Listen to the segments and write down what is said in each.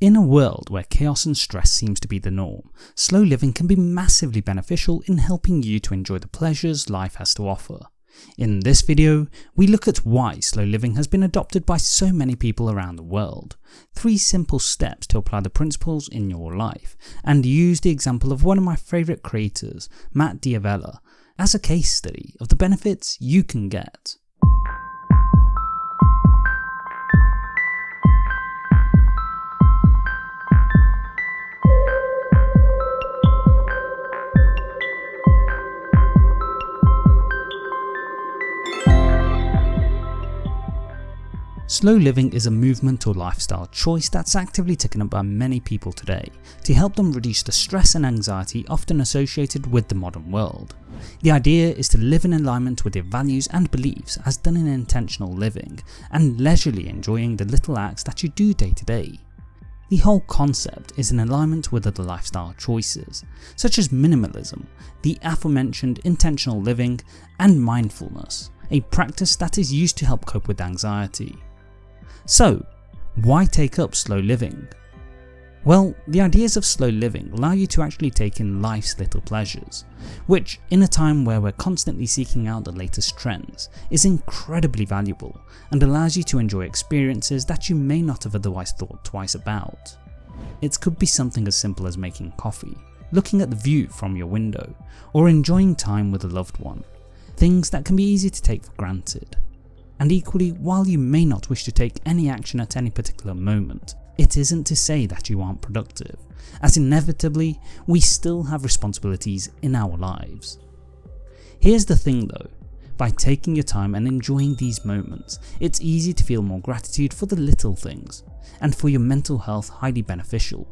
In a world where chaos and stress seems to be the norm, slow living can be massively beneficial in helping you to enjoy the pleasures life has to offer. In this video, we look at why slow living has been adopted by so many people around the world, three simple steps to apply the principles in your life, and use the example of one of my favourite creators, Matt D'Avella, as a case study of the benefits you can get. Slow living is a movement or lifestyle choice that's actively taken up by many people today to help them reduce the stress and anxiety often associated with the modern world. The idea is to live in alignment with your values and beliefs as done in intentional living and leisurely enjoying the little acts that you do day to day. The whole concept is in alignment with other lifestyle choices, such as minimalism, the aforementioned intentional living, and mindfulness, a practice that is used to help cope with anxiety. So, why take up slow living? Well, the ideas of slow living allow you to actually take in life's little pleasures, which in a time where we're constantly seeking out the latest trends is incredibly valuable and allows you to enjoy experiences that you may not have otherwise thought twice about. It could be something as simple as making coffee, looking at the view from your window, or enjoying time with a loved one, things that can be easy to take for granted. And equally, while you may not wish to take any action at any particular moment, it isn't to say that you aren't productive, as inevitably we still have responsibilities in our lives. Here's the thing though, by taking your time and enjoying these moments, it's easy to feel more gratitude for the little things, and for your mental health highly beneficial.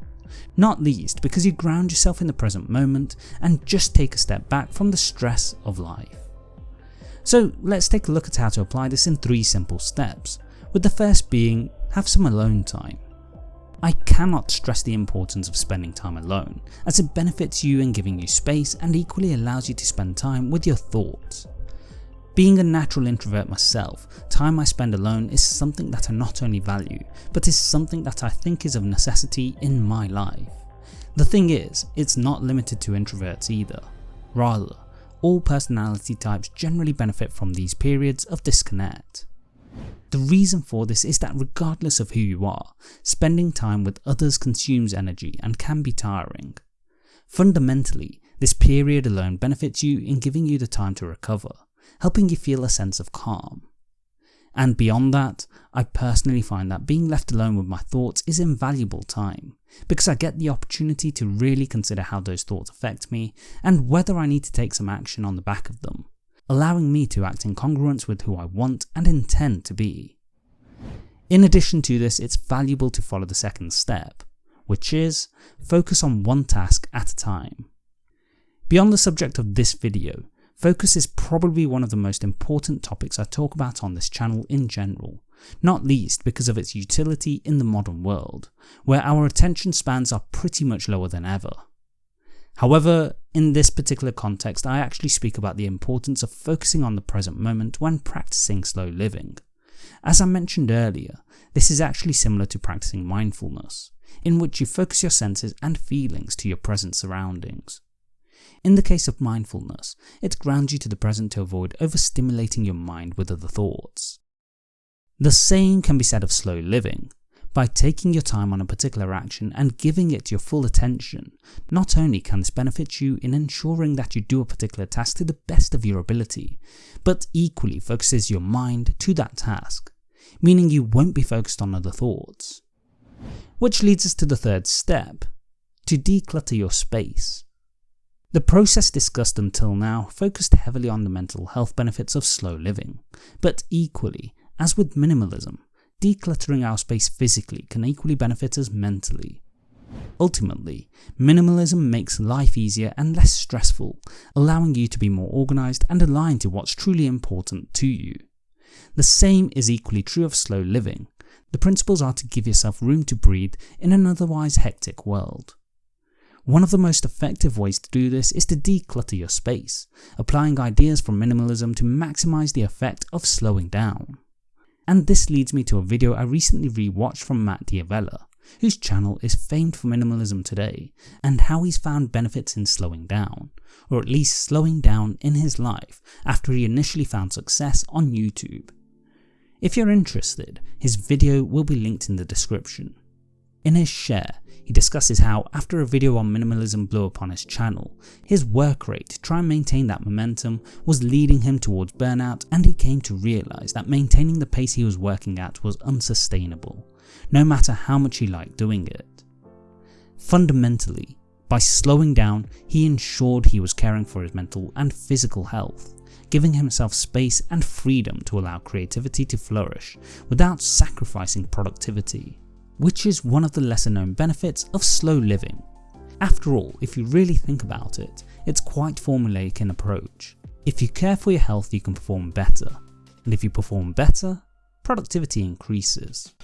Not least because you ground yourself in the present moment and just take a step back from the stress of life. So let's take a look at how to apply this in 3 simple steps, with the first being have some alone time. I cannot stress the importance of spending time alone, as it benefits you in giving you space and equally allows you to spend time with your thoughts. Being a natural introvert myself, time I spend alone is something that I not only value, but is something that I think is of necessity in my life. The thing is, it's not limited to introverts either. Rather, all personality types generally benefit from these periods of disconnect. The reason for this is that regardless of who you are, spending time with others consumes energy and can be tiring. Fundamentally, this period alone benefits you in giving you the time to recover, helping you feel a sense of calm. And beyond that, I personally find that being left alone with my thoughts is invaluable time, because I get the opportunity to really consider how those thoughts affect me and whether I need to take some action on the back of them, allowing me to act in congruence with who I want and intend to be. In addition to this, it's valuable to follow the second step, which is focus on one task at a time. Beyond the subject of this video, Focus is probably one of the most important topics I talk about on this channel in general, not least because of its utility in the modern world, where our attention spans are pretty much lower than ever. However, in this particular context I actually speak about the importance of focusing on the present moment when practicing slow living. As I mentioned earlier, this is actually similar to practicing mindfulness, in which you focus your senses and feelings to your present surroundings. In the case of mindfulness, it grounds you to the present to avoid overstimulating your mind with other thoughts. The same can be said of slow living. By taking your time on a particular action and giving it your full attention, not only can this benefit you in ensuring that you do a particular task to the best of your ability, but equally focuses your mind to that task, meaning you won't be focused on other thoughts. Which leads us to the third step, to declutter your space. The process discussed until now focused heavily on the mental health benefits of slow living, but equally, as with minimalism, decluttering our space physically can equally benefit us mentally. Ultimately, minimalism makes life easier and less stressful, allowing you to be more organised and aligned to what's truly important to you. The same is equally true of slow living. The principles are to give yourself room to breathe in an otherwise hectic world. One of the most effective ways to do this is to declutter your space, applying ideas from minimalism to maximize the effect of slowing down. And this leads me to a video I recently rewatched from Matt D'Avella, whose channel is famed for minimalism today, and how he's found benefits in slowing down, or at least slowing down in his life after he initially found success on YouTube. If you're interested, his video will be linked in the description. In his share, he discusses how after a video on minimalism blew up on his channel, his work rate to try and maintain that momentum was leading him towards burnout and he came to realise that maintaining the pace he was working at was unsustainable, no matter how much he liked doing it. Fundamentally, by slowing down, he ensured he was caring for his mental and physical health, giving himself space and freedom to allow creativity to flourish without sacrificing productivity which is one of the lesser known benefits of slow living. After all, if you really think about it, it's quite formulaic in approach. If you care for your health you can perform better, and if you perform better, productivity increases.